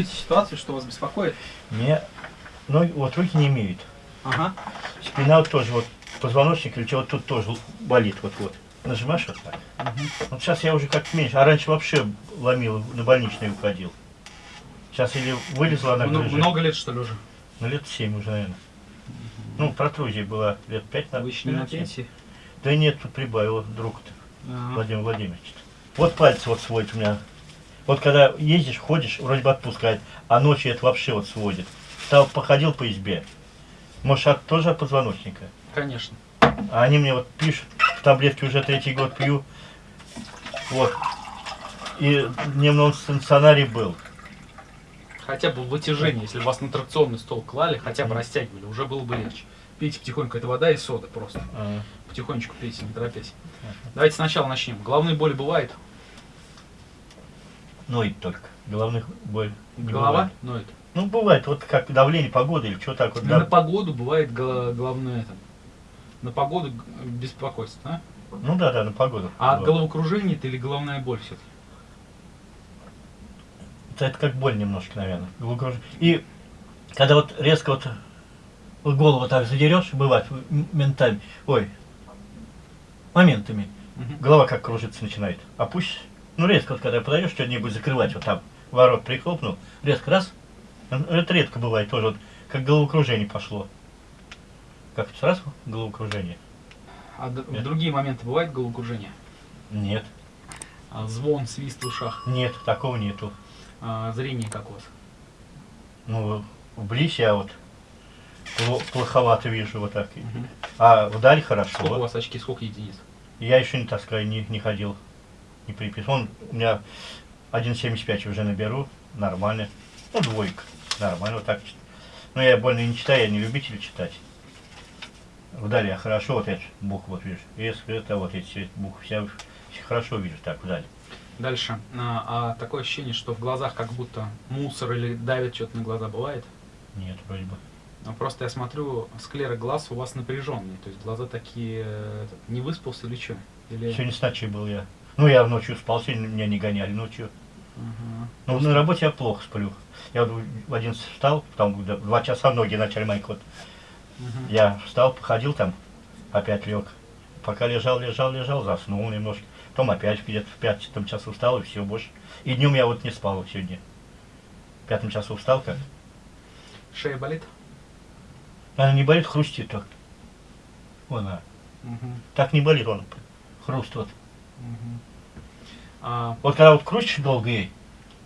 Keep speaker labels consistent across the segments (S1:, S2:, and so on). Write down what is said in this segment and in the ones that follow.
S1: опишите ситуацию, что вас беспокоит.
S2: Мне, ну, вот руки не имеют.
S1: Ага.
S2: Спина вот тоже, вот позвоночник или чего тут тоже болит, вот-вот. Нажимаешь вот так.
S1: Мгм.
S2: Вот сейчас я уже как меньше, а раньше вообще ломил, на больничный уходил. Сейчас или вылезла она
S1: Мно-
S2: грыжа,
S1: Много лет, что ли, уже?
S2: ну лет 7 уже, наверное. Ну, протрузия была лет 5 на
S1: Вы еще не на
S2: семь.
S1: пенсии?
S2: Да нет, тут прибавил друг-то,
S1: Ага.
S2: Владимир Владимирович. Вот пальцы вот сводит у меня. Вот когда ездишь, ходишь, вроде бы отпускает, а ночью это вообще вот сводит. Стал, походил по избе. Может, от, тоже от позвоночника?
S1: Конечно.
S2: А они мне вот пишут, таблетки уже третий год пью. Вот. И дневном стационаре был.
S1: Хотя бы вытяжение, если бы вас на тракционный стол клали, хотя бы растягивали, уже было бы легче. Пейте потихоньку, это вода и сода просто.
S2: А,
S1: Потихонечку пейте, не торопясь. Давайте сначала начнем. Головные боли бывает?
S2: Ноет только. Головных боль. не
S1: Голова
S2: бывает.
S1: ноет.
S2: Ну, бывает, вот как давление, погода или что так вот. Да.
S1: На погоду бывает головное это. На погоду беспокойство, да?
S2: Ну да, да, на погоду.
S1: А
S2: Вот.
S1: головокружение это или головная боль все-таки?
S2: Это, это как боль немножко, наверное. Головокруж- И когда вот резко вот, голову так задерешь, бывает ментами, ой, моментами, голова как кружиться начинает. А пусть, ну резко вот когда подойдешь, что-нибудь закрывать, вот там ворот прихлопнул, резко раз, м, это редко бывает тоже, вот как головокружение пошло. Как сразу головокружение?
S1: А
S2: Нет.
S1: другие моменты бывает головокружение?
S2: Нет,
S1: А звон, свист в ушах?
S2: нет, такого нету.
S1: А зрение как у вас?
S2: Ну, вблизь я вот пло- плоховато вижу вот так.
S1: Мгм.
S2: А вдаль хорошо.
S1: Сколько у вас очки, сколько единиц?
S2: Я еще не таскаю, не, не ходил, не. Он, у меня 1,75 уже наберу, нормально. Ну, двойка, нормально, вот так. Но я больно не читаю, я не любитель читать. Вдали я хорошо, вот эти буквы, вот видишь, если это вот эти буквы, я хорошо вижу так вдали.
S1: Дальше. А, а такое ощущение, что в глазах как будто мусор или давит что-то на глаза бывает?
S2: Нет, вроде бы.
S1: А Просто я смотрю, склеры глаз у вас напряженные, то есть глаза такие, э, не выспался или что? Или...
S2: Сегодня с ночи был я. Ну, я ночью спал, сегодня меня не гоняли ночью.
S1: Ага.
S2: Ну, на работе я плохо сплю. Я в 11 встал, в два часа ноги начали мои вот.
S1: Мгм.
S2: Я встал, походил там, опять лег. Пока лежал, лежал, лежал, заснул немножко. Потом опять где-то в пятом часу встал, и все, больше. И днем я вот не спал сегодня. В пятом часу встал как.
S1: Шея болит?
S2: Она не болит, хрустит так. Вон она.
S1: Мгм.
S2: Так не болит он. Хруст вот.
S1: Мгм. А,
S2: Вот когда вот крутишь долго ей,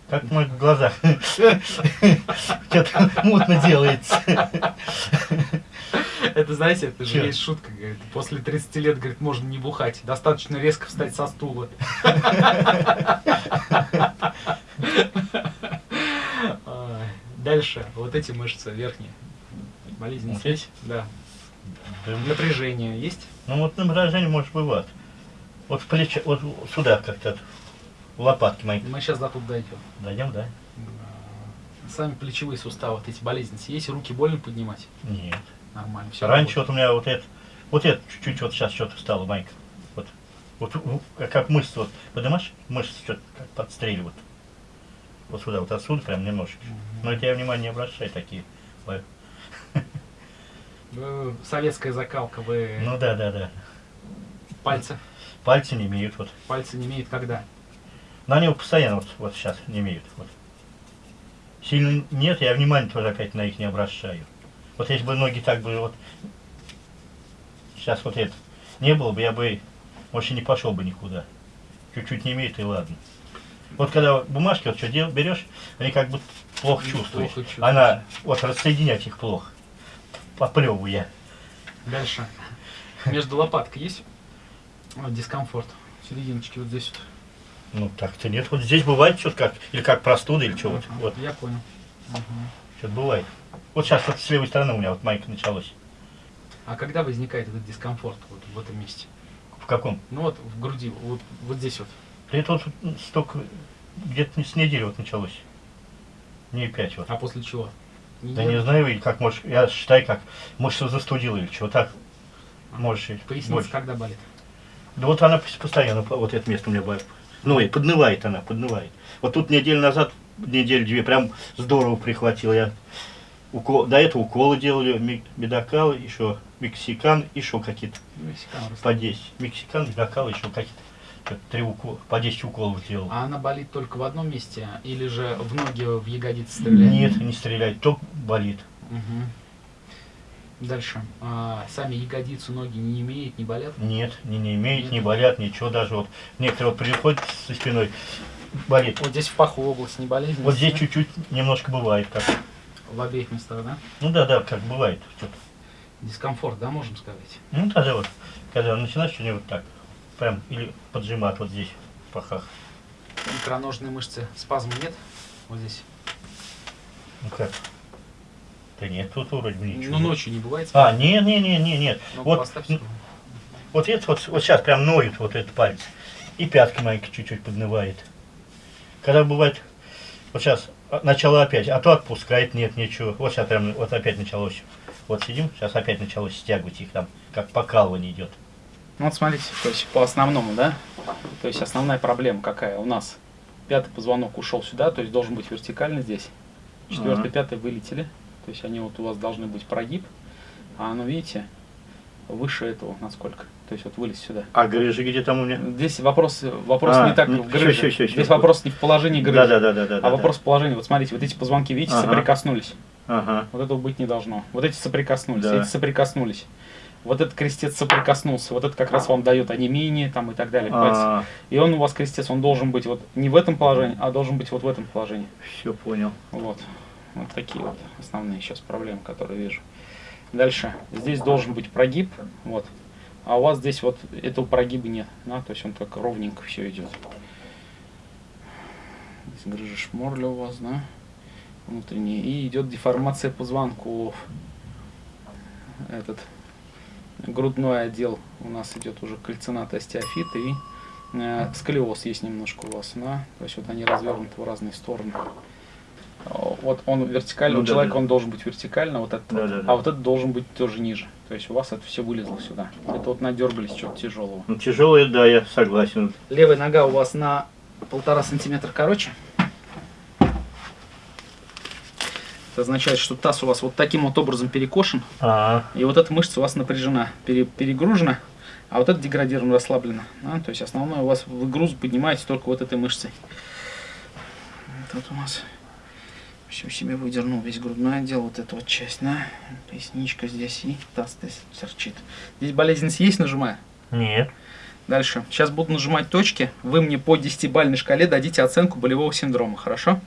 S2: как в моих глазах, что-то мутно делается.
S1: это, знаете, это же есть шутка, говорит, после 30 лет, говорит, можно не бухать, достаточно резко встать со стула. Дальше, вот эти мышцы верхние. Болезнь здесь? Да, Напряжение есть?
S2: Ну вот напряжение может бывать. Вот в плече, вот сюда как-то, в лопатки мои.
S1: Мы сейчас до тут дойдем.
S2: Дойдем, да?
S1: Сами плечевые суставы, вот эти болезни есть, руки больно поднимать?
S2: Нет.
S1: Нормально, все.
S2: Раньше вот у меня вот это, вот это чуть-чуть вот сейчас что-то стало, Майка. Вот, вот у- как, как мышцы вот, поднимаешь, мышцы что-то как подстреливают. Вот сюда, вот отсюда прям немножечко. Но это я внимание не обращаю такие.
S1: Вы- Советская закалка, вы
S2: Ну да, да, да.
S1: пальцы,
S2: Пальцы не имеют вот.
S1: пальцы не имеют когда?
S2: На него постоянно вот, вот сейчас не имеют. Вот. Сильно нет, я внимания тоже опять на их не обращаю. Вот если бы ноги так бы вот сейчас вот это не было бы, я бы, и не пошел бы никуда. Чуть-чуть не имеет, и ладно. Вот когда бумажки вот что дел, берешь, они как бы плохо чувствуешь.
S1: плохо чувствуешь.
S2: Она, вот рассоединять их плохо. Поплевываю я.
S1: Дальше. Между лопаткой есть Вот дискомфорт? Серединочки вот здесь вот.
S2: Ну так-то нет. Вот здесь бывает что-то как, или как простуда, или что вот.
S1: Ага,
S2: Вот,
S1: Я понял. Мгм.
S2: что-то бывает. Вот сейчас вот с левой стороны у меня вот майка началась.
S1: А когда возникает этот дискомфорт вот в этом месте?
S2: В каком?
S1: Ну вот в груди, вот, вот здесь вот.
S2: Это вот столько, где-то с недели вот началось. Не пять вот.
S1: А после чего?
S2: Да не знаю, или как можешь, я считаю, как, может, что застудила или чего так. Можешь и
S1: Поясница
S2: больше.
S1: когда болит?
S2: Да вот она пос- постоянно, по- вот это место у меня. Ну и поднывает она, поднывает. Вот тут неделю назад неделю-две прям здорово прихватил. Я укол, до этого уколы делали, медокал, еще мексикан, еще какие-то по 10. Мексикан, медокал, еще какие-то три укола, по 10 уколов делал.
S1: А она болит только в одном месте? Или же в ноги, в ягодицы стреляет?
S2: Нет, не стреляет, то болит.
S1: Мгм. Дальше. А, сами ягодицы, ноги не имеют, не болят?
S2: Нет, не, не имеет,
S1: Нет.
S2: не болят, ничего даже вот. Некоторые вот приходят со спиной, болит.
S1: Вот здесь в паху область не болезнь?
S2: Вот здесь чуть-чуть немножко бывает как.
S1: В обеих местах, да?
S2: Ну да, да, как бывает.
S1: Дискомфорт, да, можем сказать?
S2: Ну тогда вот, когда начинаешь что-нибудь вот так, прям или поджимать вот здесь, в пахах.
S1: Икроножные мышцы, спазма нет? Вот здесь.
S2: Ну как? Да нет, тут вроде бы ничего.
S1: Ну, ночью не бывает
S2: А, не, не, не, не, нет.
S1: Ну,
S2: вот, вот это вот, вот сейчас прям ноет вот этот палец. И пятка маленько чуть-чуть поднывает. Когда бывает, вот сейчас а, начало опять, а то отпускает, нет, ничего. Вот сейчас прям, вот опять началось. Вот сидим, сейчас опять началось стягивать их там, как покалывание идет.
S1: Ну, вот смотрите, то есть по основному, да? То есть основная проблема какая у нас? Пятый позвонок ушел сюда, то есть должен быть вертикально здесь. Четвертый,
S2: Ага.
S1: пятый вылетели. То есть они вот у вас должны быть прогиб. А оно, видите, выше этого насколько. То есть вот вылез сюда.
S2: А грыжи где там у меня?
S1: Здесь вопрос, вопрос
S2: А,
S1: не так
S2: ну,
S1: в грыже.
S2: всё, всё, всё,
S1: Здесь вопрос не в положении грыжи,
S2: Да, да, да, да, да.
S1: а
S2: да,
S1: вопрос в положении. Вот смотрите, вот эти позвонки, видите,
S2: Ага.
S1: соприкоснулись.
S2: Ага.
S1: Вот этого быть не должно. Вот эти соприкоснулись,
S2: Да.
S1: эти соприкоснулись. Вот этот крестец соприкоснулся, вот это как раз вам дает анемии там и так далее. понимаете?
S2: А,
S1: И он у вас крестец, он должен быть вот не в этом положении, а должен быть вот в этом положении.
S2: все понял.
S1: Вот. Вот такие вот основные сейчас проблемы, которые вижу. Дальше. Здесь должен быть прогиб, вот. А у вас здесь вот этого прогиба нет, да, то есть он так ровненько все идет. Здесь грыжа шморля у вас, да, внутренняя. И идет деформация позвонков. Этот грудной отдел у нас идет уже кальцинат остеофит и э, сколиоз есть немножко у вас, да, то есть вот они развернуты в разные стороны. Вот он вертикально,
S2: Ну
S1: у
S2: да,
S1: человека
S2: да.
S1: он должен быть вертикально, вот этот,
S2: Да,
S1: вот,
S2: да, да.
S1: а вот этот должен быть тоже ниже. То есть у вас это все вылезло сюда. Это вот надергались чего-то тяжелого.
S2: Ну тяжелое, да, я согласен.
S1: Левая нога у вас на полтора сантиметра короче. Это означает, что таз у вас вот таким вот образом перекошен,
S2: А,
S1: и вот эта мышца у вас напряжена, пере- перегружена, а вот эта деградирована, расслаблена. да, То есть основное у вас вы груз поднимаете только вот этой мышцей. Вот это у нас все себе выдернул весь грудной отдел, вот эту вот часть, да, поясничка здесь и таз здесь торчит. Здесь болезненность есть, нажимаю?
S2: нет.
S1: Дальше. Сейчас буду нажимать точки. Вы мне по 10-бальной шкале дадите оценку болевого синдрома, хорошо?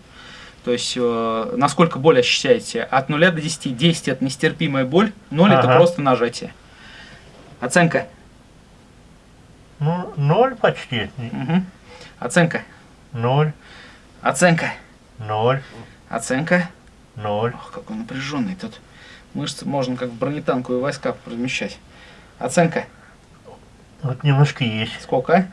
S1: То есть, э, насколько боль ощущаете? От 0 до 10. 10 это нестерпимая боль, 0 это
S2: Ага.
S1: просто нажатие. Оценка.
S2: Ну, ноль почти.
S1: Мгм. Оценка.
S2: Ноль,
S1: Оценка.
S2: ноль,
S1: Оценка.
S2: ноль.
S1: Ох, какой напряженный тут. Мышцы можно как в бронетанковые войска размещать. Оценка.
S2: Вот немножко есть.
S1: Сколько?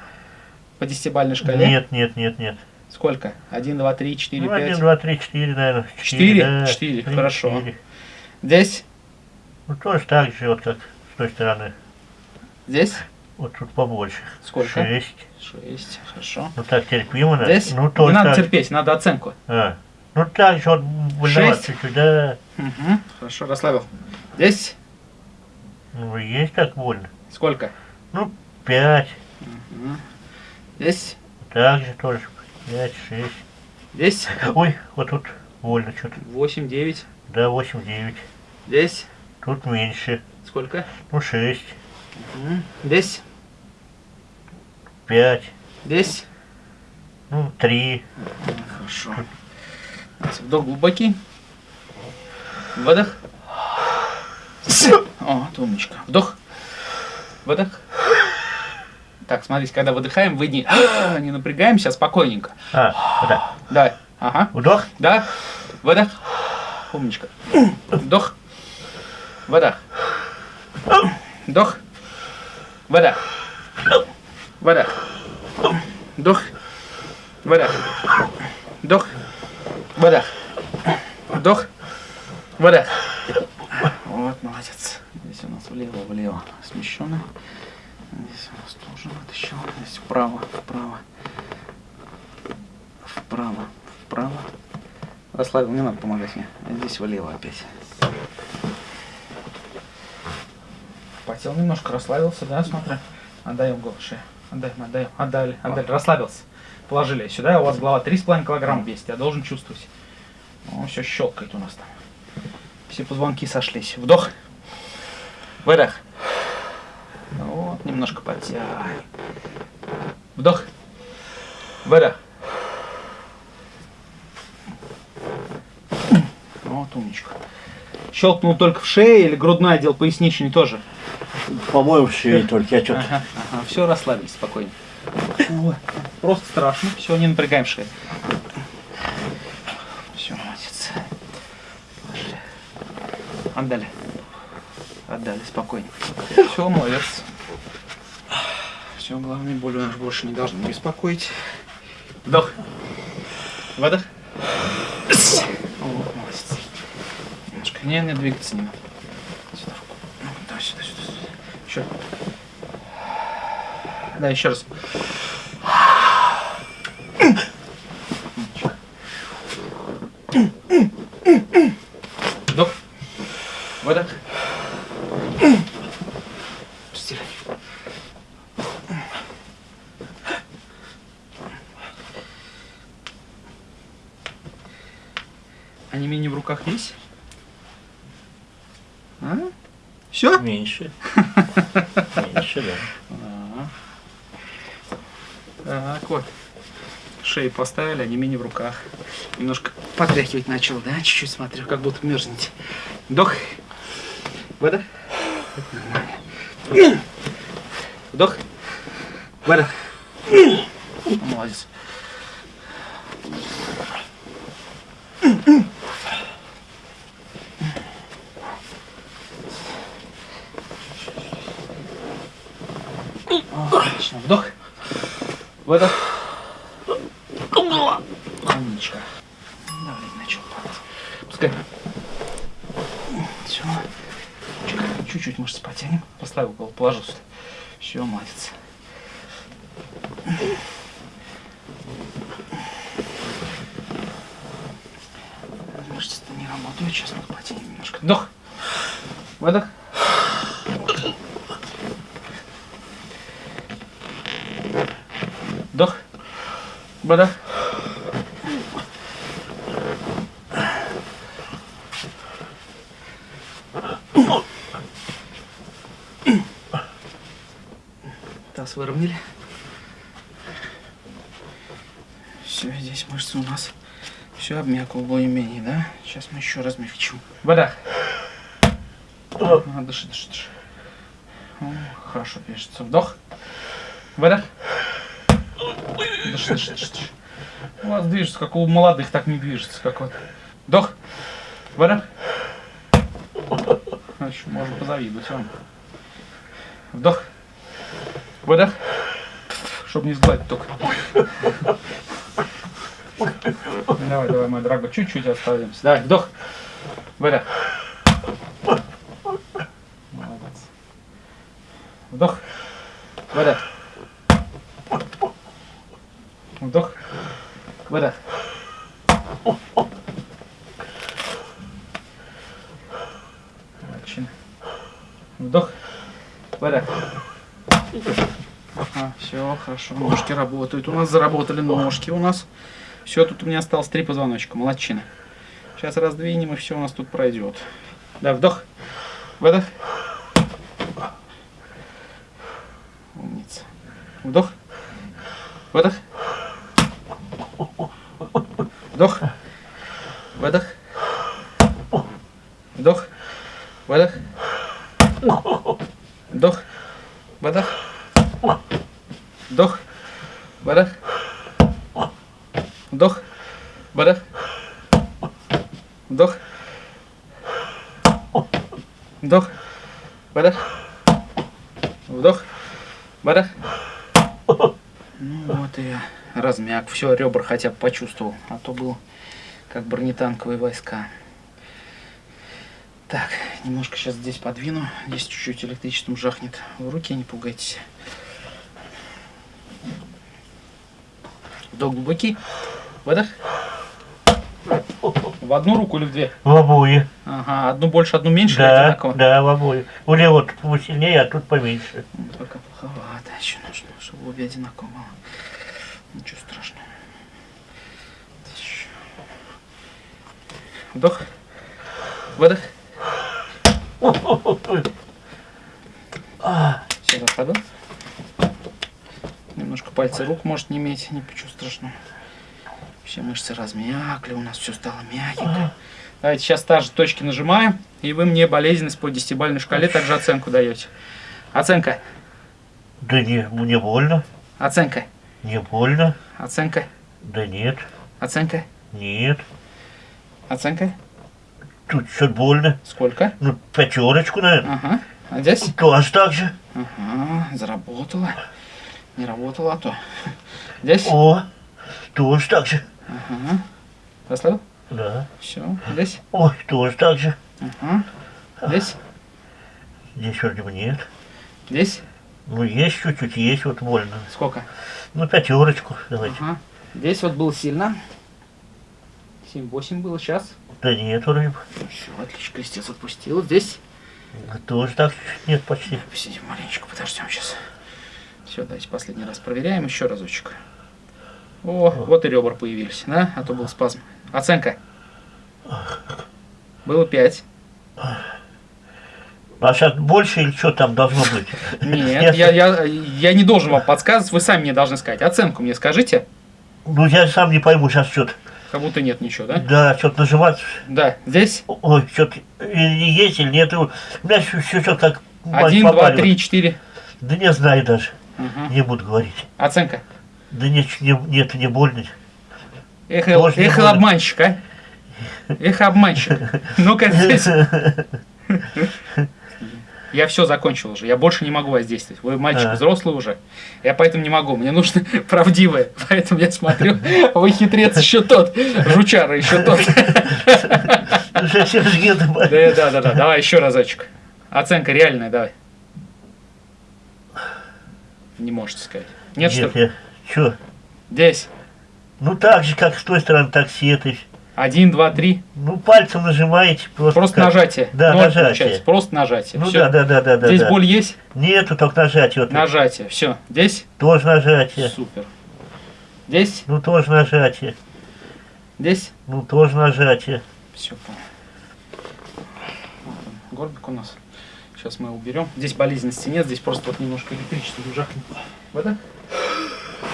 S1: По 10-бальной шкале?
S2: Нет, нет, нет, нет.
S1: Сколько? 1, 2, 3, 4,
S2: ну,
S1: 5.
S2: один, два, три, четыре, наверное.
S1: Четыре?
S2: да.
S1: Четыре,
S2: Три,
S1: хорошо.
S2: четыре.
S1: Здесь?
S2: Ну, тоже так же, вот как с той стороны.
S1: Здесь?
S2: Вот тут побольше.
S1: Сколько?
S2: Шесть.
S1: 6, хорошо.
S2: Ну, так терпимо, да?
S1: Здесь
S2: Ну,
S1: не
S2: тоже
S1: надо
S2: так.
S1: терпеть, надо оценку.
S2: А. Ну, вот, больновато
S1: Шесть?
S2: чуть-чуть, да.
S1: Угу. Хорошо, расслабил. Здесь
S2: Ну, есть так больно.
S1: сколько?
S2: Ну, пять.
S1: Мгм. Здесь,
S2: Так же тоже. Пять, шесть.
S1: здесь
S2: Ой, вот тут больно что-то.
S1: 8, 9.
S2: Да, восемь, девять.
S1: Здесь
S2: Тут меньше.
S1: сколько?
S2: Ну, шесть,
S1: Мгм. Здесь,
S2: пять,
S1: здесь.
S2: ну, три.
S1: Хорошо. Давайте, Вдох глубокий. Выдох. О, умничка. Вдох. Выдох. Так, смотрите, когда выдыхаем, вы не, не напрягаемся, а спокойненько.
S2: А, так.
S1: Да. Ага.
S2: Вдох.
S1: Да. Выдох. Умничка. Вдох. Выдох. Вдох. Выдох. Выдох. Вдох. Выдох. Вдох. Выдох. Вдох. Выдох. Вот, молодец. Здесь у нас влево, влево смещено. Здесь у нас тоже вытащил. Здесь вправо, вправо. Вправо, вправо, Расслабил, не надо помогать мне. Здесь влево опять. Потел немножко, расслабился, да, смотри. Отдаем голову шею. Отдаем, отдаем, отдали, отдали, расслабился. Положили сюда, у вас голова 3,5 килограмма весит, я должен чувствовать. Ну, все щелкает у нас там. Все позвонки сошлись. Вдох. Выдох. Вот, немножко подтягивай. Вдох. Выдох. Вот умничка. Щелкнул только в шее или грудной отдел поясничный тоже?
S2: По-моему, все только. Я что-то...
S1: Ага, ага, все, расслабились спокойно. Ой, просто страшно. Все, не напрягаем шею. Все, молодец. Положили. Отдали. Отдали, спокойно. Все, молодец. Все, главное, боль у нас больше не должны беспокоить. Вдох. Выдох. О, молодец. Немножко. Не, не двигаться не надо. Сюда. Ну, да, сюда, сюда, сюда. Еще. Да, еще раз. Вдох. Выдох. Стиль. А не менее в руках есть? А? Все?
S2: Меньше. Меньше, да.
S1: Так вот. Шею поставили, а не менее в руках. Немножко потряхивать начал, да? Чуть-чуть смотрю, как будто мерзнете. Вдох. Нормально. Вдох. Выдох. Молодец. Отлично. Вдох. Выдох. Умничка. Давление начал падать. Пускай. Все. Чуть-чуть мышцы потянем. Сюда. Все, молодец. Мышцы-то не работают. Сейчас мы потянем немножко. Вдох. Выдох. Вдох. Выдох. Таз выровняли. Все, здесь мышцы у нас все обмякло более-менее, да? Сейчас мы еще размягчим. Выдох. А, дыши, дыши, дыши. О, хорошо пишется. Вдох. Выдох. Дыши, дыши, дыши, дыши. У вас движется, как у молодых, так не движется. Как вот. Вдох. А еще можно позавидовать вам. Вдох. Выдох. Чтобы не сгладить только. Давай, давай, мой дорогой, чуть-чуть оставимся. Давай, вдох. Выдох. Молодец. Вдох. Выдох. Вдох. Отлично. Вдох. Выдох. Все, хорошо. Ножки работают. У нас заработали ножки у нас. Все, тут у меня осталось три позвоночка. Молодчина. Сейчас раздвинем, и все у нас тут пройдет. Да, вдох. Выдох. Умница. Вдох. Выдох. Вдох. Выдох. Вдох. Выдох. Вдох. Выдох. Вдох. Выдох. Вдох. Выдох. Вдох. Вдох. Выдох. Вдох. Выдох. Ну вот и я размяк. Все, ребра хотя бы почувствовал. А то был как бронетанковые войска. Так, немножко сейчас здесь подвину. Здесь чуть-чуть электричеством жахнет. В руки не пугайтесь. Вдох глубокий. Выдох. В одну руку или в две?
S2: В обои.
S1: Ага, одну больше, одну меньше
S2: Да,
S1: одинаково?
S2: да, в обои. У левого тут посильнее, а тут поменьше.
S1: Ну, Пока плоховато еще нужно, чтобы обе одинаково было. Ничего страшного. Вдох. Выдох. Все, расслабил. Немножко пальцы рук может не иметь, ничего страшного. Все мышцы размякли, у нас все стало мягенько. Давайте сейчас та же точки нажимаем, и вы мне болезненность по десятибалльной шкале также оценку даете. Оценка,
S2: Да не, не больно,
S1: оценка,
S2: не больно.
S1: оценка,
S2: Да нет,
S1: оценка,
S2: нет.
S1: оценка.
S2: Тут что-то больно.
S1: Сколько?
S2: Ну, пятерочку, наверное.
S1: Ага. А здесь?
S2: Тоже так же.
S1: Ага, заработала. Не работала, а то. Здесь?
S2: О, тоже так же.
S1: Ага. Расслабил?
S2: Да.
S1: Все. Здесь?
S2: Ой, тоже так же.
S1: Ага. Здесь?
S2: Здесь вроде бы нет.
S1: Здесь?
S2: Ну, есть чуть-чуть, есть вот больно.
S1: Сколько?
S2: Ну, пятерочку давайте.
S1: Ага. Здесь вот было сильно. 7-8 было сейчас.
S2: Да нет, вроде бы.
S1: Все, отлично, крестец отпустил. Здесь?
S2: Тоже так нет почти.
S1: Посидим маленечко, подождем сейчас. Все, давайте последний раз проверяем еще разочек. О, вот и ребра появились, да? А то был спазм. Оценка. Было 5.
S2: А сейчас больше или что там должно быть?
S1: Нет, я, я, я не должен вам подсказывать, вы сами мне должны сказать. Оценку мне скажите.
S2: Ну, я сам не пойму сейчас что-то.
S1: Как будто нет ничего, да?
S2: Да, что-то нажимать.
S1: Да, здесь
S2: Ой, что-то есть, или нет. У меня все, что-то как
S1: один, два, три, четыре.
S2: Да не знаю даже.
S1: Мгм.
S2: Не буду говорить.
S1: Оценка.
S2: Да нет, не, нет, не больно.
S1: Эхо,
S2: Тоже
S1: эхо
S2: больно.
S1: обманщик, а? Эхо обманщик. Ну-ка здесь. Я все закончил уже, я больше не могу воздействовать. Вы мальчик
S2: А.
S1: взрослый уже, я поэтому не могу. Мне нужно правдивое, поэтому я смотрю, вы хитрец еще тот, жучара еще тот. Да, да, да, давай еще разочек. Оценка реальная, давай. Не можете сказать. Нет, что ли?
S2: я, что?
S1: Здесь.
S2: Ну так же, как с той стороны, так с этой.
S1: Один, два, три.
S2: Ну пальцем нажимаете. Просто,
S1: Просто
S2: как.
S1: нажатие.
S2: Да,
S1: Ноль
S2: нажатие.
S1: получается. Просто нажатие.
S2: Ну
S1: Всё.
S2: да, да, да, да.
S1: Здесь
S2: да.
S1: боль есть?
S2: Нету, только нажатие. Вот
S1: Нажатие. Все. Здесь?
S2: Тоже нажатие.
S1: Супер. Здесь?
S2: Ну тоже нажатие.
S1: Здесь?
S2: Ну тоже нажатие.
S1: Все, понял. Горбик у нас. Сейчас мы уберем. Здесь болезненности нет, здесь просто вот немножко электричество жахнет. Выдох.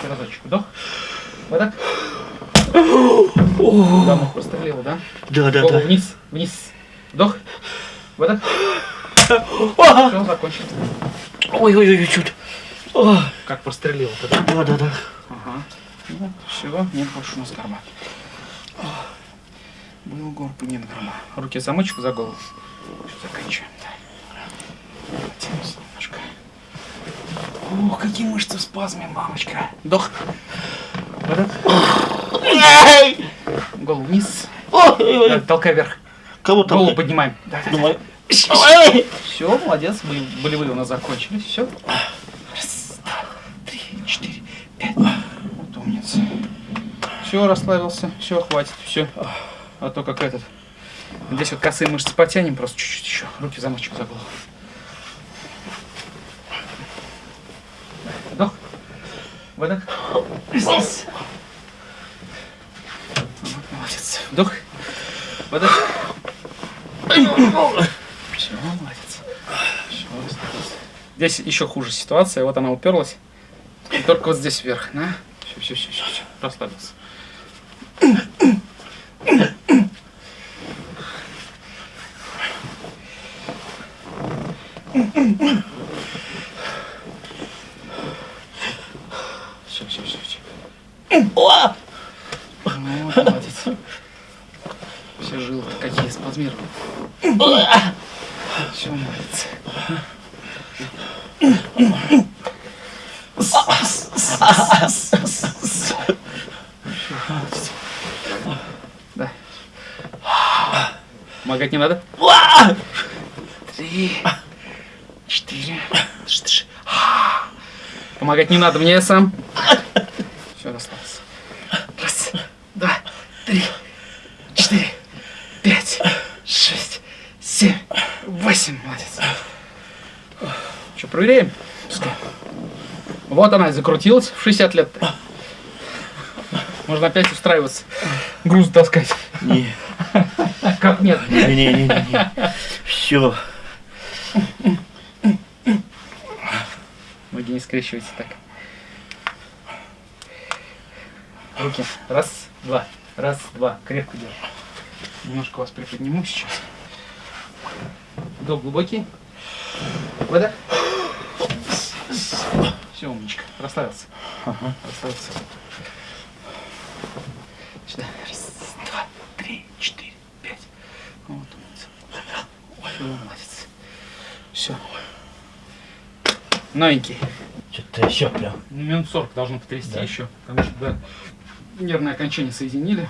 S1: И Разочек вдох. Выдох. Давно прострелил, да?
S2: Да, да,
S1: Голову
S2: да.
S1: вниз, вниз. Вдох. Выдох. Все, закончил.
S2: Ой, ой, ой, чуть.
S1: Как прострелил-то, да?
S2: Да, да, да.
S1: Ага. Ну, все, нет больше у нас горба. Был горб, нет горба. Руки замочек за голову. Заканчиваем. Да. Потянемся немножко. Ох, какие мышцы в спазме, мамочка. Вдох. Выдох. Голову вниз. Да, толкай вверх.
S2: Кого
S1: Голову
S2: там?
S1: поднимаем. Да, да, да.
S2: Давай.
S1: Все, молодец, боле- болевые у нас закончились. Все. Раз, два, три, четыре, пять. Вот умница. Все, расслабился. Все, хватит. Все. А то как этот. Здесь вот косые мышцы потянем просто чуть-чуть еще. Руки в замочек за голову. Вдох. Выдох. Здесь. Вот, молодец. Вдох. Выдох. Все, молодец. Здесь еще хуже ситуация. Вот она уперлась. И только вот здесь вверх. На. Все, все, все, все, все. Расслабился. Все, все, все, все.
S2: О!
S1: Ну, вот, молодец. Все жилы какие спазмированы. Всё, молодец. Да. Помогать не надо? Три, четыре. Помогать не надо, мне сам. Все, расслабился. Раз, два, три, четыре, Пускай. Вот она и закрутилась в 60 лет. -то. Можно опять устраиваться, груз таскать.
S2: Не,
S1: Как нет?
S2: не, не, не, не. Все.
S1: Ноги не скрещивайте так. Руки. Раз, два. Раз, два. Крепко держи. Немножко вас приподниму сейчас. Вдох глубокий. Выдох. Все, умничка. Расслабился. Расслабился. Сюда. Раз, два, три, четыре, пять. Вот умница. Все, молодец. Все. Новенький.
S2: Что-то еще прям.
S1: Ну, Минут 40 должно потрясти
S2: Да.
S1: еще, потому что да, нервное окончание соединили.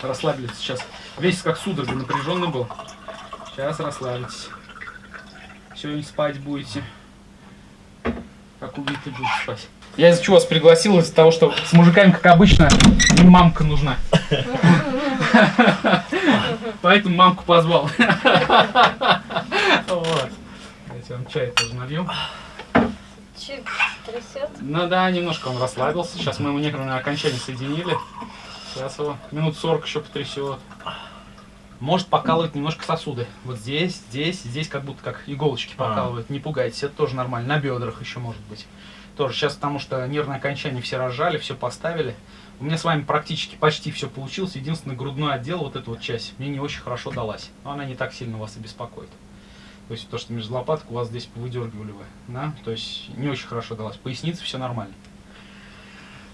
S1: Расслабились сейчас. Весь как судорога напряженный был. Сейчас расслабитесь. Сегодня спать будете. Убитый будете спать. Я из-за чего вас пригласил? Из-за того, что с мужиками, как обычно, им мамка нужна. Поэтому мамку позвал. Вот. Давайте вам чай тоже налью.
S3: Чуть трясет.
S1: Ну да, немножко он расслабился. Сейчас мы ему нервное окончание соединили. Сейчас его минут 40 еще потрясет. Может покалывать немножко сосуды. Вот здесь, здесь, здесь как будто как иголочки
S2: А.
S1: покалывают. Не пугайтесь, это тоже нормально. На бедрах еще может быть. Тоже сейчас, потому что нервное окончание все разжали, все поставили. У меня с вами практически почти все получилось. Единственный грудной отдел, вот эта вот часть, мне не очень хорошо далась. Но она не так сильно вас и беспокоит. То есть то, что между лопаток у вас здесь выдергивали вы, да, то есть не очень хорошо далась. Поясница все нормально.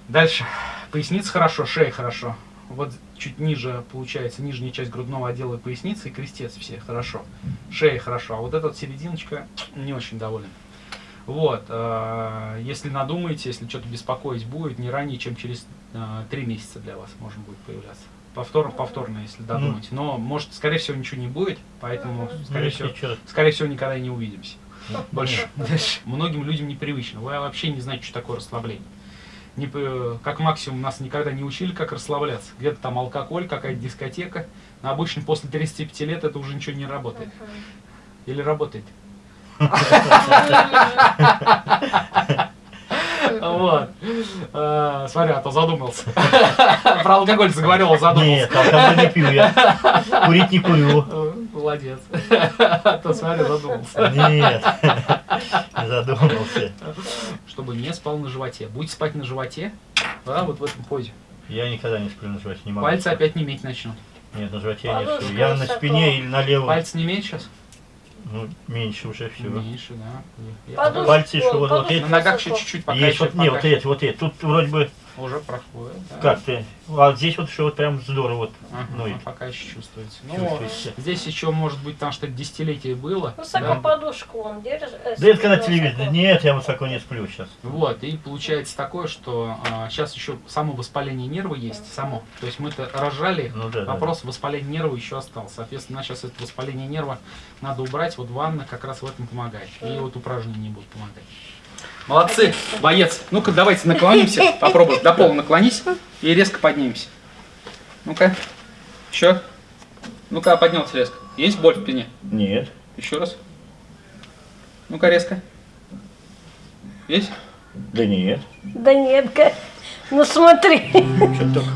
S1: Дальше. Поясница хорошо, шея хорошо. Вот чуть ниже получается нижняя часть грудного отдела и поясницы и крестец все хорошо. Шея хорошо, а вот эта вот серединочка не очень доволен. Вот, э, если надумаете, если что-то беспокоить будет, не ранее, чем через э, три месяца для вас можно будет появляться. Повторно, повторно, если додумаете. Но, может, скорее всего, ничего не будет, поэтому,
S2: Ну,
S1: скорее
S2: если
S1: всего, скорее всего, никогда и не увидимся. Больше. Многим людям непривычно. Вы вообще не знаете, что такое расслабление. Не, как максимум нас никогда не учили, как расслабляться. Где-то там алкоголь, какая-то дискотека. Но обычно после 35 лет это уже ничего не работает. Или работает. Вот. Э, Смотри, а то задумался. Про алкоголь заговорил, задумался.
S2: Нет, алкоголь не пью я. Курить не курю.
S1: Молодец. А то смотри, задумался.
S2: Нет. Задумался.
S1: Чтобы не спал на животе. Будете спать на животе, да, вот в этом позе.
S2: Я никогда не сплю на животе, не могу.
S1: Пальцы опять не иметь начнут.
S2: Нет, на животе я не сплю. Я на спине или на левом.
S1: Пальцы не имеют сейчас?
S2: Ну, меньше уже все.
S1: Меньше, да. Я-
S3: Подушку-
S2: Пальцы еще вот- вот эти.
S1: На ногах еще чуть-чуть пока
S2: Есть
S1: еще
S2: вот, не, вот эти, вот эти. Тут вроде бы,
S1: уже проходит. да.
S2: как ты, а здесь вот еще вот прям здорово вот.
S1: Ага,
S2: Ну и
S1: пока еще чувствуется. Ну,
S2: чувствуется.
S1: здесь еще может быть там что-то десятилетие было.
S3: Высоко
S1: да.
S3: подушку он держит. э,
S2: Да это когда
S3: высоко.
S2: телевизор. Нет, я высоко не сплю сейчас.
S1: Вот, и получается такое, что сейчас еще само воспаление нерва есть, само. То есть мы-то рожали,
S2: Ну да, да.
S1: вопрос воспаления нерва еще остался. Соответственно, сейчас это воспаление нерва надо убрать, вот ванна как раз в этом помогает. И вот упражнения будут помогать. Молодцы, боец. Ну-ка, давайте наклонимся, попробуй. До пола наклонись и резко поднимемся. Ну-ка, еще. Ну-ка, поднялся резко. Есть боль в спине?
S2: Нет.
S1: Еще раз. Ну-ка, резко. Есть?
S2: Да нет.
S3: Да нет, ка- ну смотри.
S2: Что только.